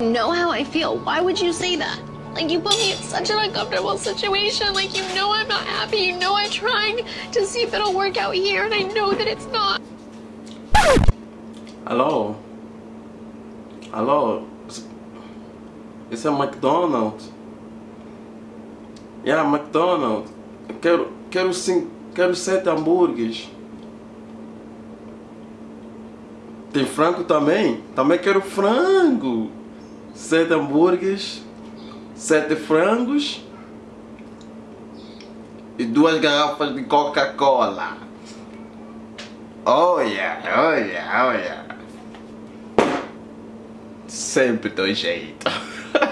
know how I feel. Why would you say that? Like, you put me in such an uncomfortable situation. Like, you know I'm not happy. You know I'm trying to see if it'll work out here, and I know that it's not. Hello? Hello? Esse é McDonald's? Yeah, McDonald's. Quero, quero, sim, quero sete hambúrgueres. Tem frango também? Também quero frango. Sete hambúrgueres, sete frangos e duas garrafas de Coca-Cola. Olha, olha, olha. Sempre do jeito.